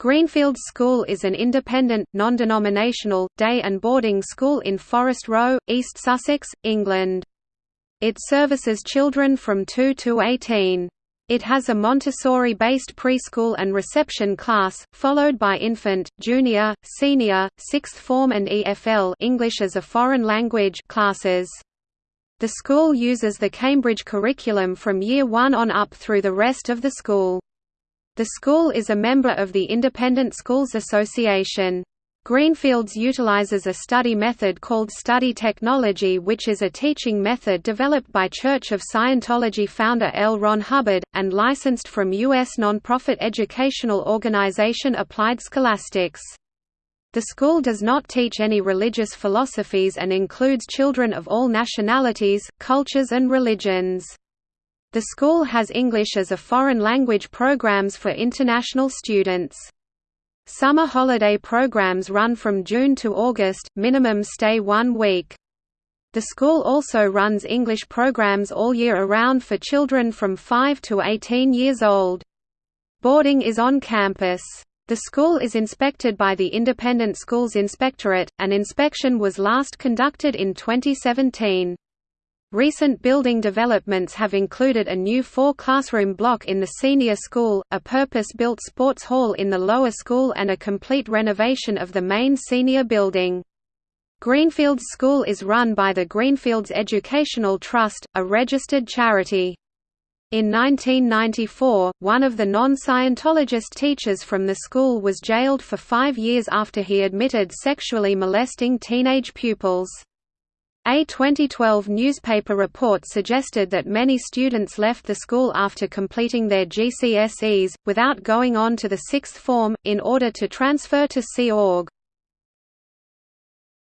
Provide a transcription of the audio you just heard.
Greenfields School is an independent, non-denominational, day and boarding school in Forest Row, East Sussex, England. It services children from 2 to 18. It has a Montessori-based preschool and reception class, followed by infant, junior, senior, sixth form and EFL English as a foreign language classes. The school uses the Cambridge curriculum from Year 1 on up through the rest of the school. The school is a member of the Independent Schools Association. Greenfields utilizes a study method called study technology which is a teaching method developed by Church of Scientology founder L. Ron Hubbard, and licensed from U.S. nonprofit educational organization Applied Scholastics. The school does not teach any religious philosophies and includes children of all nationalities, cultures and religions. The school has English as a foreign language programs for international students. Summer holiday programs run from June to August, minimum stay one week. The school also runs English programs all year around for children from 5 to 18 years old. Boarding is on campus. The school is inspected by the Independent Schools Inspectorate. An inspection was last conducted in 2017. Recent building developments have included a new four-classroom block in the senior school, a purpose-built sports hall in the lower school and a complete renovation of the main senior building. Greenfields School is run by the Greenfields Educational Trust, a registered charity. In 1994, one of the non-Scientologist teachers from the school was jailed for five years after he admitted sexually molesting teenage pupils. A 2012 newspaper report suggested that many students left the school after completing their GCSEs, without going on to the sixth form, in order to transfer to Sea Org.